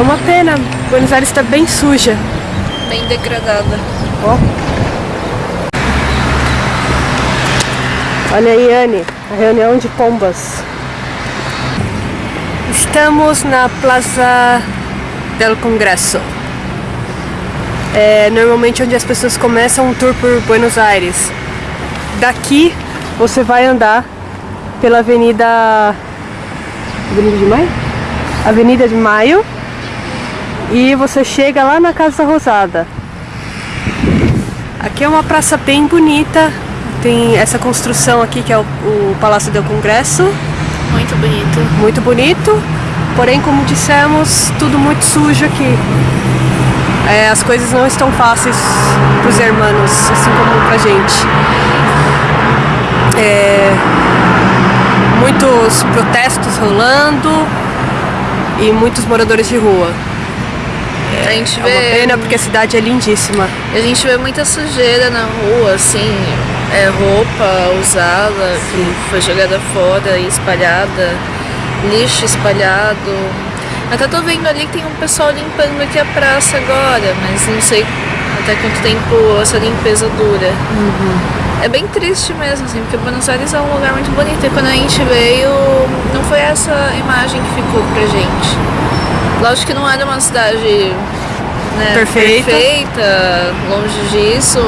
uma pena. Buenos Aires está bem suja. Bem degradada. Ó. Olha aí, Anne, a reunião de pombas. Estamos na Plaza del Congresso. É normalmente onde as pessoas começam um tour por Buenos Aires. Daqui você vai andar pela Avenida Avenida de Maio? Avenida de Maio e você chega lá na Casa Rosada. Aqui é uma praça bem bonita, tem essa construção aqui que é o, o Palácio do Congresso, Muito bonito. muito bonito, porém como dissemos, tudo muito sujo aqui. É, as coisas não estão fáceis para os hermanos, assim como pra gente. É, muitos protestos rolando e muitos moradores de rua. A gente É uma vê. pena porque a cidade é lindíssima. A gente vê muita sujeira na rua, assim, é, roupa usada que foi jogada fora e espalhada, lixo espalhado. Até tô vendo ali que tem um pessoal limpando aqui a praça agora, mas não sei até quanto tempo essa limpeza dura. É bem triste mesmo, assim, porque Buenos Aires é um lugar muito bonito. E quando a gente veio, não foi essa imagem que ficou pra gente. Lógico que não era uma cidade né, Perfeita. perfeita, longe disso,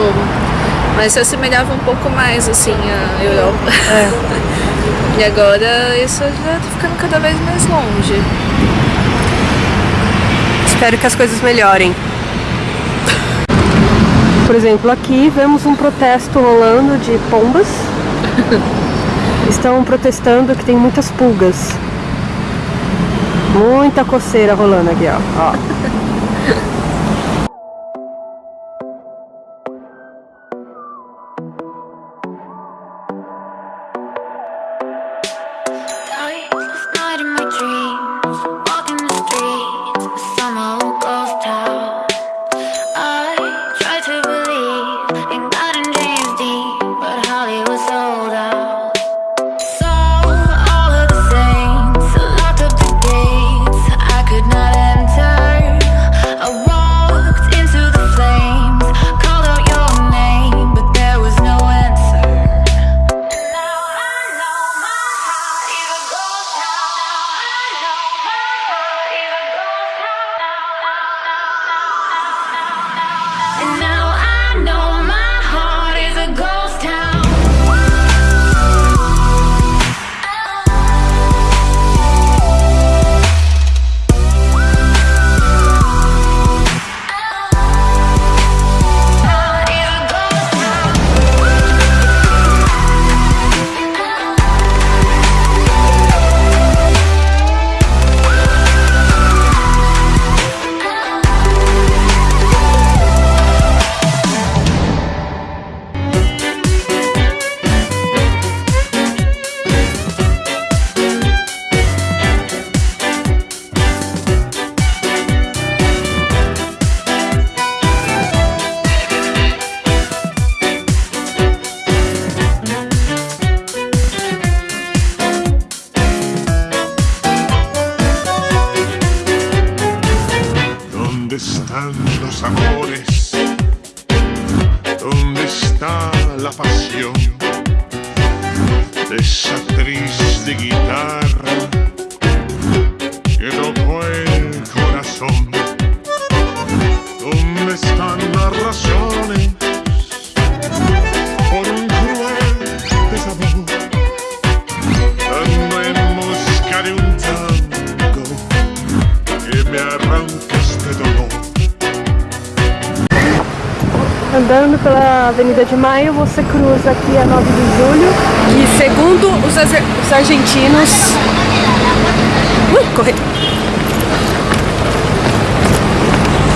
mas se assemelhava um pouco mais assim à Europa. e agora isso já tá ficando cada vez mais longe. Espero que as coisas melhorem. Por exemplo, aqui vemos um protesto rolando de pombas. Estão protestando que tem muitas pulgas. Muita coceira rolando aqui, ó. ó. La Andando pela Avenida de Maio, você cruza aqui a 9 de julho. E segundo os, os argentinos. Ui, corre!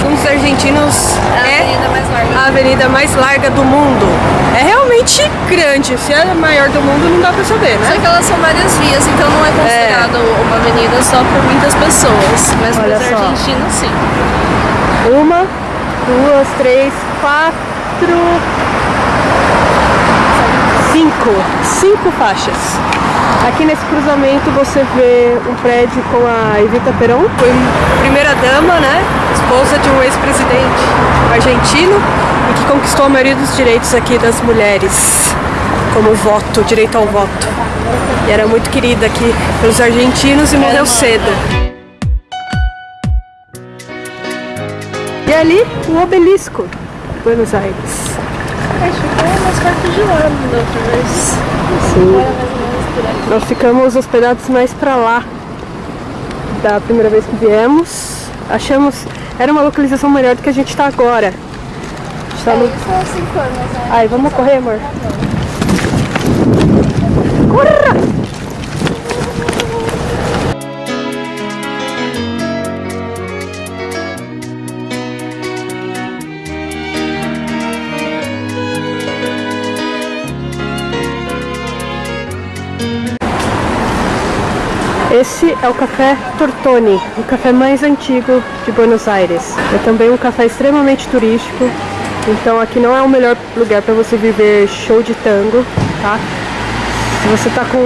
Segundo os argentinos, É a é avenida mais larga. a avenida mais larga do mundo. É realmente grande. Se é a maior do mundo, não dá pra saber, Só né? que elas são várias vias, então não é considerado uma avenida só por muitas pessoas. Mas para Olha os só. argentinos, sim. Uma, duas, três, quatro. Cinco. Cinco faixas. Aqui nesse cruzamento você vê um prédio com a Evita Peron, foi primeira dama, né? Esposa de um ex-presidente argentino e que conquistou a maioria dos direitos aqui das mulheres, como voto, o direito ao voto. E era muito querida aqui pelos argentinos e morreu cedo. E ali, o obelisco, Buenos Aires. Acho que foi mais perto de lá, da outra vez. Sim. Nós ficamos hospedados mais pra lá da primeira vez que viemos. Achamos. Era uma localização melhor do que a gente tá agora. A gente tá no... Só cinco anos, né? Ai, vamos correr, amor. Corra! Esse é o café Tortoni, o café mais antigo de Buenos Aires. É também um café extremamente turístico, então aqui não é o melhor lugar para você viver show de tango, tá? Se você tá com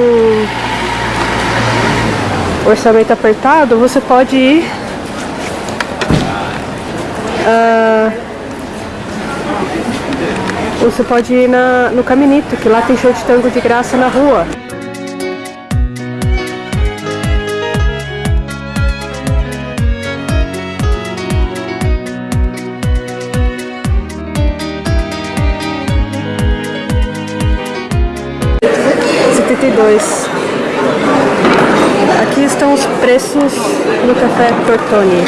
orçamento apertado, você pode ir ah, você pode ir na, no Caminito, que lá tem show de tango de graça na rua. Dois. Aqui estão os preços do café Tortoni.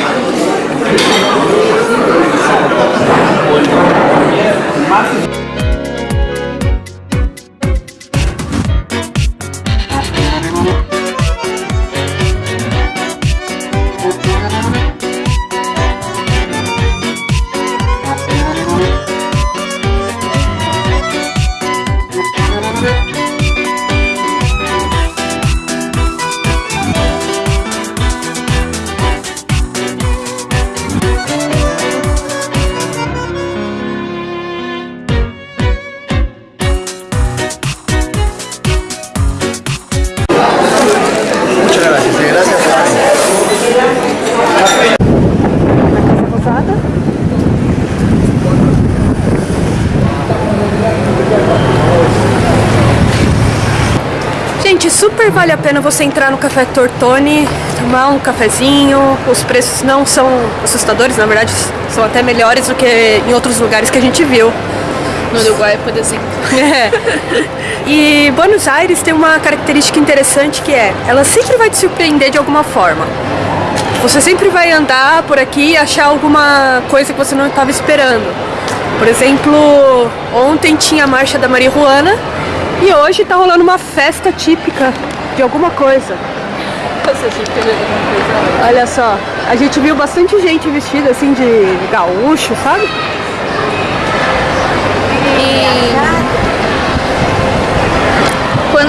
Super vale a pena você entrar no Café Tortoni, tomar um cafezinho. Os preços não são assustadores, na verdade, são até melhores do que em outros lugares que a gente viu. No Uruguai, por exemplo. É. E Buenos Aires tem uma característica interessante que é, ela sempre vai te surpreender de alguma forma. Você sempre vai andar por aqui e achar alguma coisa que você não estava esperando. Por exemplo, ontem tinha a marcha da Maria Juana e hoje tá rolando uma festa típica de alguma coisa. Olha só, a gente viu bastante gente vestida assim de gaúcho, sabe?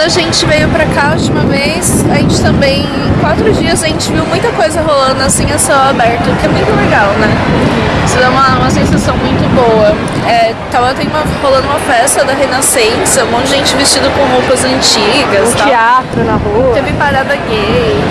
Quando a gente veio pra cá a última vez, a gente também, em quatro dias, a gente viu muita coisa rolando assim a céu aberto, que é muito legal, né? Isso dá uma, uma sensação muito boa. É, tava tem uma, rolando uma festa da Renascença, um monte de gente vestido com roupas antigas. Um teatro na rua. Teve parada gay.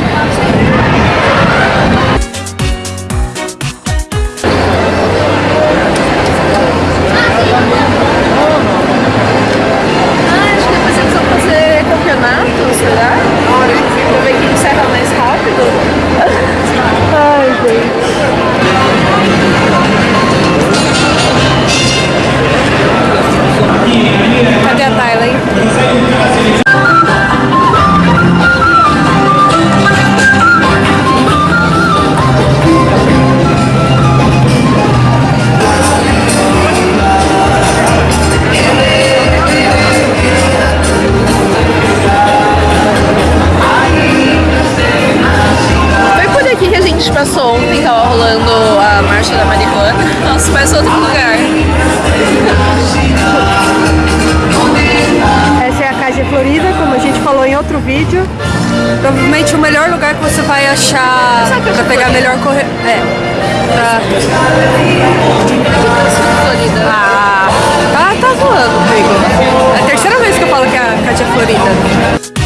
Pegar a melhor corre... É. Pra... Ah, tá, tá zoando comigo. É a terceira vez que eu falo que é a Cátia Florida.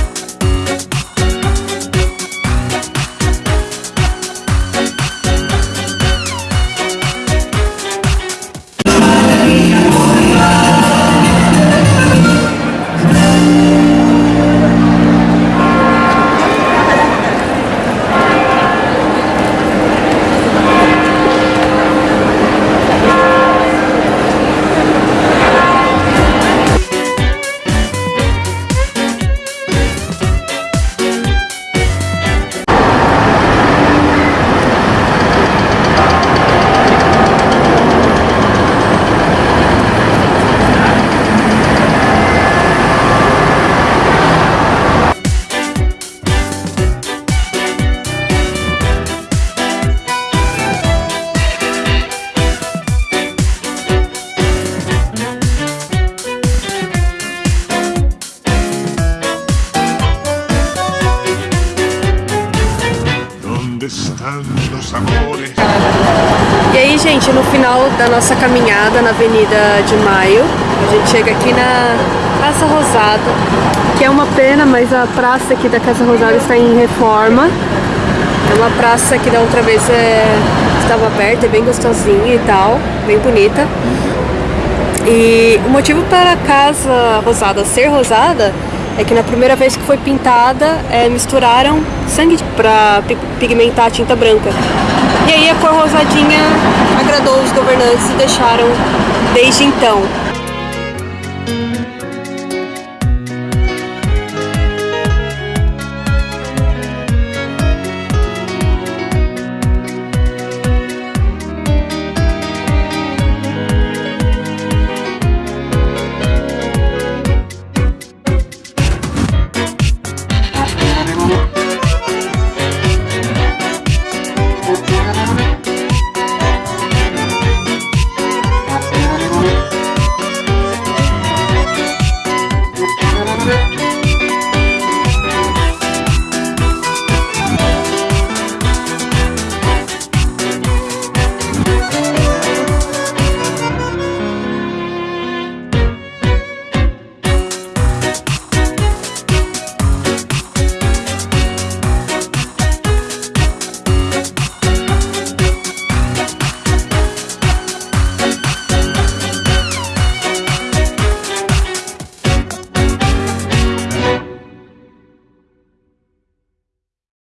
Gente, no final da nossa caminhada na Avenida de Maio, a gente chega aqui na Casa Rosada, que é uma pena, mas a praça aqui da Casa Rosada está em reforma. É uma praça que da outra vez é, estava aberta, é bem gostosinha e tal, bem bonita. E o motivo para a Casa Rosada ser rosada é que na primeira vez que foi pintada, é, misturaram sangue para pigmentar a tinta branca. E aí a cor rosadinha agradou os governantes e deixaram desde então.